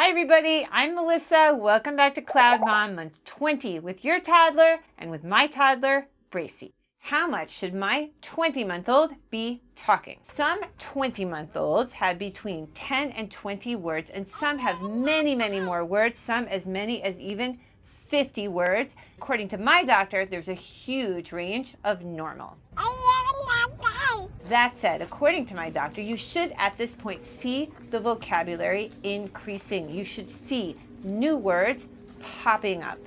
Hi everybody, I'm Melissa. Welcome back to Cloud Mom month 20 with your toddler and with my toddler, Bracy. How much should my 20 month old be talking? Some 20 month olds have between 10 and 20 words and some have many, many more words, some as many as even 50 words. According to my doctor, there's a huge range of normal. That said, according to my doctor, you should at this point see the vocabulary increasing. You should see new words popping up.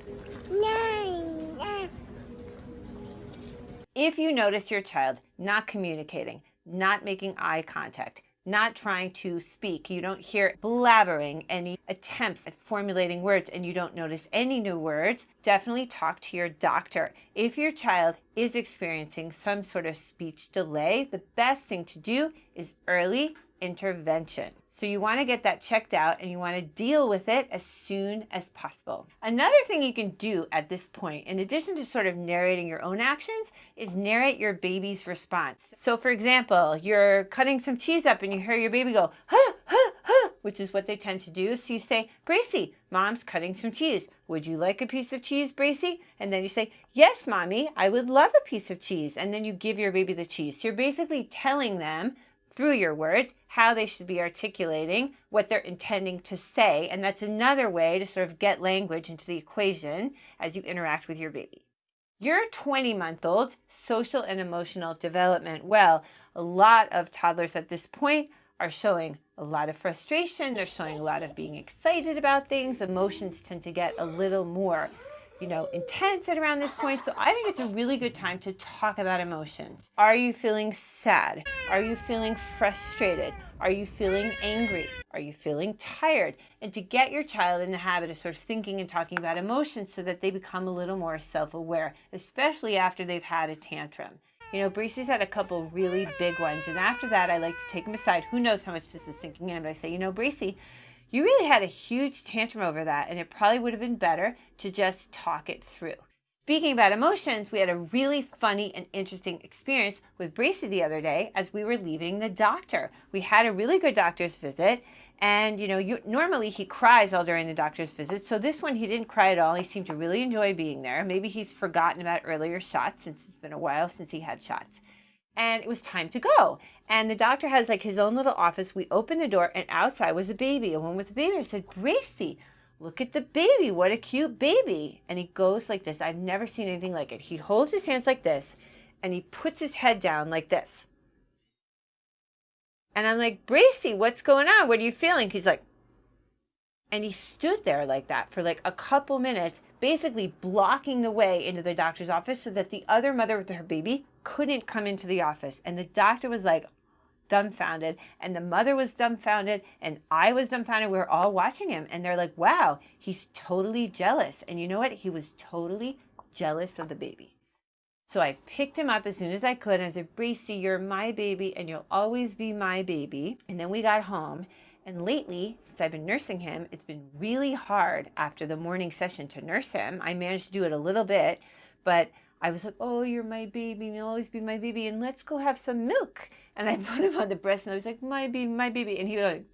If you notice your child not communicating, not making eye contact, not trying to speak. You don't hear blabbering, any attempts at formulating words, and you don't notice any new words, definitely talk to your doctor. If your child is experiencing some sort of speech delay, the best thing to do is early intervention. So you want to get that checked out and you want to deal with it as soon as possible. Another thing you can do at this point, in addition to sort of narrating your own actions, is narrate your baby's response. So for example, you're cutting some cheese up and you hear your baby go, huh, huh, huh, which is what they tend to do. So you say, Bracy, mom's cutting some cheese. Would you like a piece of cheese, Bracy? And then you say, yes, mommy, I would love a piece of cheese. And then you give your baby the cheese. So you're basically telling them through your words, how they should be articulating what they're intending to say. And that's another way to sort of get language into the equation as you interact with your baby. Your 20 month old social and emotional development. Well, a lot of toddlers at this point are showing a lot of frustration. They're showing a lot of being excited about things. Emotions tend to get a little more you know, intense at around this point. So I think it's a really good time to talk about emotions. Are you feeling sad? Are you feeling frustrated? Are you feeling angry? Are you feeling tired? And to get your child in the habit of sort of thinking and talking about emotions so that they become a little more self-aware, especially after they've had a tantrum. You know, Bracy's had a couple really big ones. And after that, I like to take him aside. Who knows how much this is sinking in, but I say, you know, Bracy, you really had a huge tantrum over that, and it probably would have been better to just talk it through. Speaking about emotions, we had a really funny and interesting experience with Bracy the other day as we were leaving the doctor. We had a really good doctor's visit, and you know, you, normally he cries all during the doctor's visit. So this one he didn't cry at all. He seemed to really enjoy being there. Maybe he's forgotten about earlier shots since it's been a while since he had shots and it was time to go. And the doctor has like his own little office. We opened the door and outside was a baby, a woman with a baby. I said, Gracie, look at the baby. What a cute baby. And he goes like this. I've never seen anything like it. He holds his hands like this and he puts his head down like this. And I'm like, Bracy, what's going on? What are you feeling? He's like, and he stood there like that for like a couple minutes, basically blocking the way into the doctor's office so that the other mother with her baby couldn't come into the office. And the doctor was like dumbfounded and the mother was dumbfounded and I was dumbfounded. We were all watching him and they're like, wow, he's totally jealous. And you know what? He was totally jealous of the baby. So I picked him up as soon as I could and I said, Bracy, you're my baby and you'll always be my baby. And then we got home and lately, since I've been nursing him, it's been really hard after the morning session to nurse him. I managed to do it a little bit, but I was like, oh, you're my baby, and you'll always be my baby, and let's go have some milk. And I put him on the breast, and I was like, my baby, my baby. And he was like,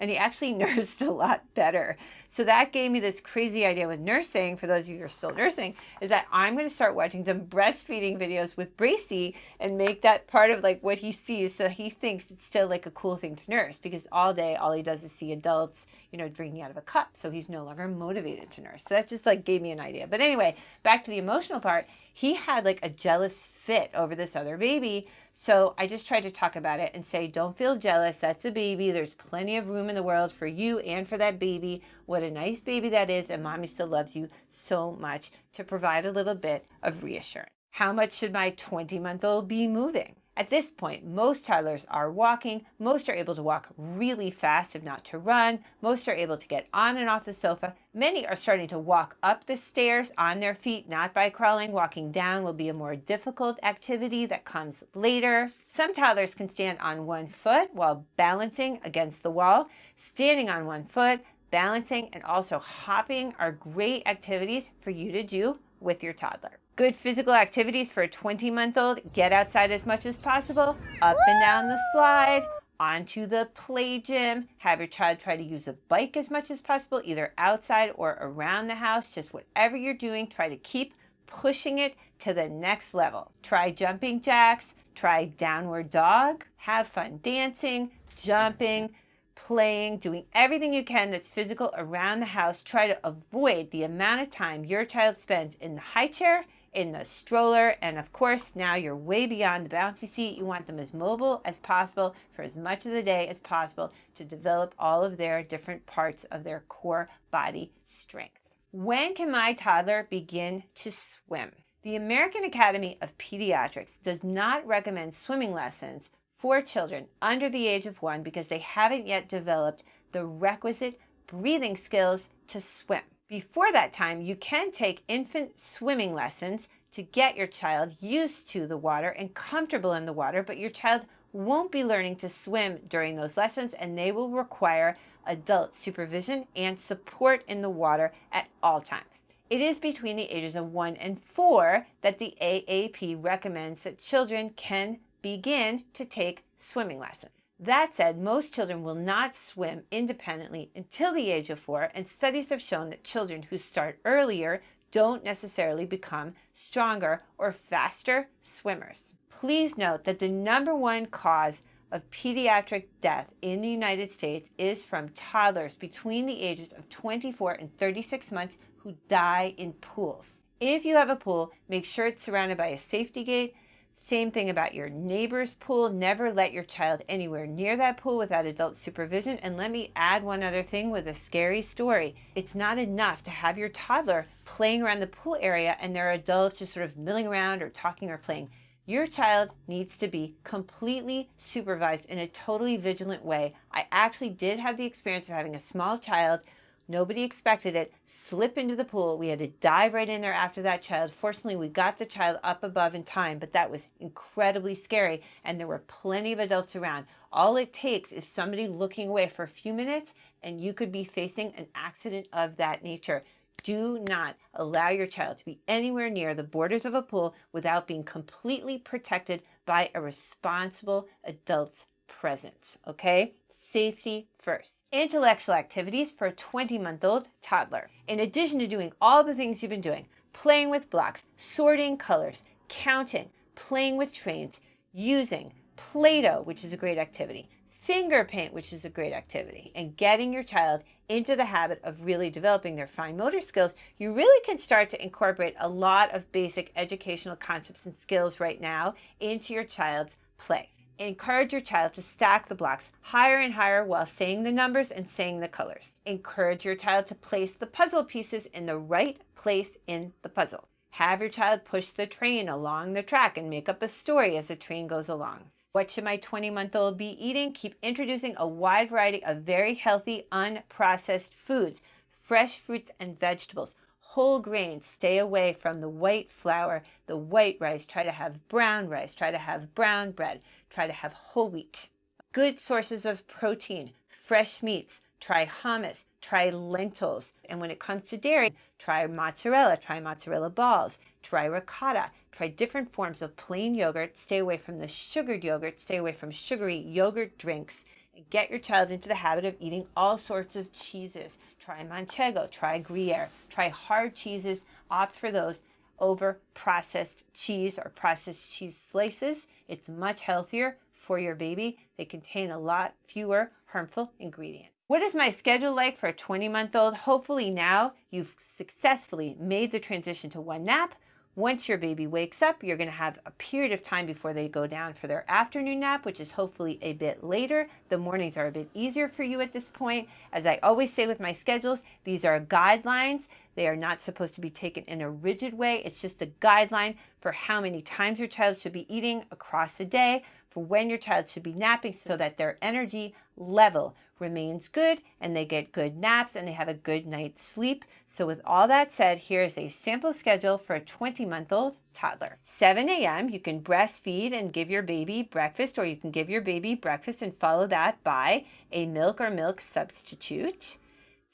and he actually nursed a lot better. So that gave me this crazy idea with nursing, for those of you who are still nursing, is that I'm going to start watching some breastfeeding videos with Bracy and make that part of like what he sees so he thinks it's still like a cool thing to nurse because all day all he does is see adults, you know, drinking out of a cup. So he's no longer motivated to nurse. So that just like gave me an idea. But anyway, back to the emotional part he had like a jealous fit over this other baby. So I just tried to talk about it and say, don't feel jealous. That's a baby. There's plenty of room in the world for you and for that baby. What a nice baby that is. And mommy still loves you so much to provide a little bit of reassurance. How much should my 20 month old be moving? At this point, most toddlers are walking. Most are able to walk really fast, if not to run. Most are able to get on and off the sofa. Many are starting to walk up the stairs on their feet, not by crawling. Walking down will be a more difficult activity that comes later. Some toddlers can stand on one foot while balancing against the wall. Standing on one foot, balancing, and also hopping are great activities for you to do with your toddler. Good physical activities for a 20 month old. Get outside as much as possible. Up and down the slide. onto the play gym. Have your child try to use a bike as much as possible, either outside or around the house. Just whatever you're doing, try to keep pushing it to the next level. Try jumping jacks, try downward dog, have fun dancing, jumping, playing, doing everything you can that's physical around the house. Try to avoid the amount of time your child spends in the high chair in the stroller. And of course, now you're way beyond the bouncy seat. You want them as mobile as possible for as much of the day as possible to develop all of their different parts of their core body strength. When can my toddler begin to swim? The American Academy of Pediatrics does not recommend swimming lessons for children under the age of one because they haven't yet developed the requisite breathing skills to swim. Before that time, you can take infant swimming lessons to get your child used to the water and comfortable in the water, but your child won't be learning to swim during those lessons and they will require adult supervision and support in the water at all times. It is between the ages of 1 and 4 that the AAP recommends that children can begin to take swimming lessons. That said, most children will not swim independently until the age of four, and studies have shown that children who start earlier don't necessarily become stronger or faster swimmers. Please note that the number one cause of pediatric death in the United States is from toddlers between the ages of 24 and 36 months who die in pools. If you have a pool, make sure it's surrounded by a safety gate same thing about your neighbor's pool. Never let your child anywhere near that pool without adult supervision. And let me add one other thing with a scary story. It's not enough to have your toddler playing around the pool area and there are adults just sort of milling around or talking or playing. Your child needs to be completely supervised in a totally vigilant way. I actually did have the experience of having a small child Nobody expected it. Slip into the pool. We had to dive right in there after that child. Fortunately, we got the child up above in time, but that was incredibly scary. And there were plenty of adults around. All it takes is somebody looking away for a few minutes, and you could be facing an accident of that nature. Do not allow your child to be anywhere near the borders of a pool without being completely protected by a responsible adult's presence. Okay? Safety first intellectual activities for a 20 month old toddler. In addition to doing all the things you've been doing, playing with blocks, sorting colors, counting, playing with trains, using Play-Doh, which is a great activity, finger paint, which is a great activity, and getting your child into the habit of really developing their fine motor skills, you really can start to incorporate a lot of basic educational concepts and skills right now into your child's play encourage your child to stack the blocks higher and higher while saying the numbers and saying the colors. Encourage your child to place the puzzle pieces in the right place in the puzzle. Have your child push the train along the track and make up a story as the train goes along. What should my 20 month old be eating? Keep introducing a wide variety of very healthy, unprocessed foods, fresh fruits and vegetables whole grains. Stay away from the white flour, the white rice. Try to have brown rice. Try to have brown bread. Try to have whole wheat. Good sources of protein, fresh meats. Try hummus. Try lentils. And when it comes to dairy, try mozzarella. Try mozzarella balls. Try ricotta. Try different forms of plain yogurt. Stay away from the sugared yogurt. Stay away from sugary yogurt drinks get your child into the habit of eating all sorts of cheeses. Try manchego, try Gruyere, try hard cheeses, opt for those over processed cheese or processed cheese slices. It's much healthier for your baby. They contain a lot fewer harmful ingredients. What is my schedule like for a 20 month old? Hopefully now you've successfully made the transition to one nap, once your baby wakes up, you're going to have a period of time before they go down for their afternoon nap, which is hopefully a bit later. The mornings are a bit easier for you at this point. As I always say with my schedules, these are guidelines. They are not supposed to be taken in a rigid way. It's just a guideline for how many times your child should be eating across the day, for when your child should be napping so that their energy level remains good and they get good naps and they have a good night's sleep. So with all that said, here is a sample schedule for a 20 month old toddler. 7 a.m. you can breastfeed and give your baby breakfast or you can give your baby breakfast and follow that by a milk or milk substitute.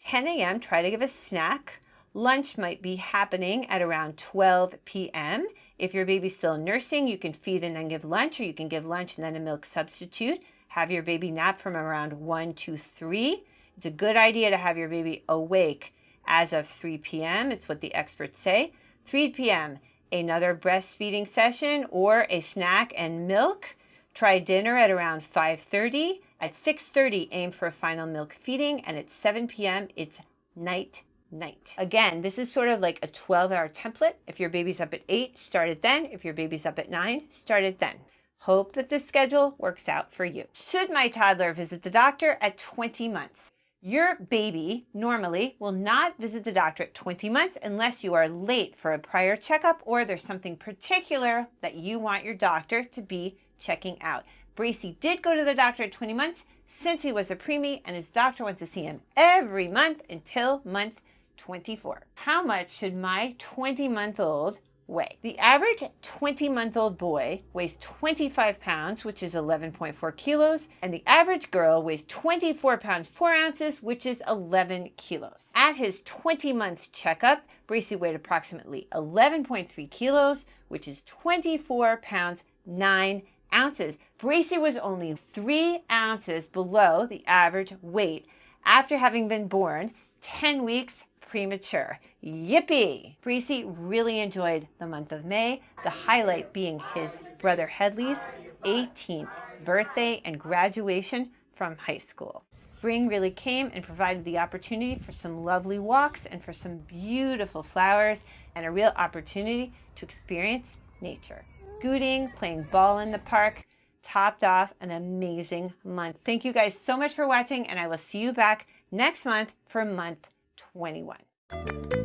10 a.m. try to give a snack. Lunch might be happening at around 12 p.m. If your baby's still nursing, you can feed and then give lunch, or you can give lunch and then a milk substitute Have your baby nap from around 1 to 3. It's a good idea to have your baby awake as of 3 p.m. It's what the experts say. 3 p.m., another breastfeeding session or a snack and milk. Try dinner at around 5.30. At 6.30, aim for a final milk feeding. And at 7 p.m., it's night night. Again, this is sort of like a 12 hour template. If your baby's up at 8, start it then. If your baby's up at 9, start it then. Hope that this schedule works out for you. Should my toddler visit the doctor at 20 months? Your baby normally will not visit the doctor at 20 months unless you are late for a prior checkup or there's something particular that you want your doctor to be checking out. Bracy did go to the doctor at 20 months since he was a preemie and his doctor wants to see him every month until month 24. How much should my 20 month old weigh. The average 20 month old boy weighs 25 pounds, which is 11.4 kilos, and the average girl weighs 24 pounds 4 ounces, which is 11 kilos. At his 20 month checkup, Bracy weighed approximately 11.3 kilos, which is 24 pounds 9 ounces. Bracy was only 3 ounces below the average weight after having been born 10 weeks premature. Yippee! Bracy really enjoyed the month of May, the highlight being his brother Headley's 18th birthday and graduation from high school. Spring really came and provided the opportunity for some lovely walks and for some beautiful flowers and a real opportunity to experience nature. Scooting, playing ball in the park, topped off an amazing month. Thank you guys so much for watching and I will see you back next month for month 21.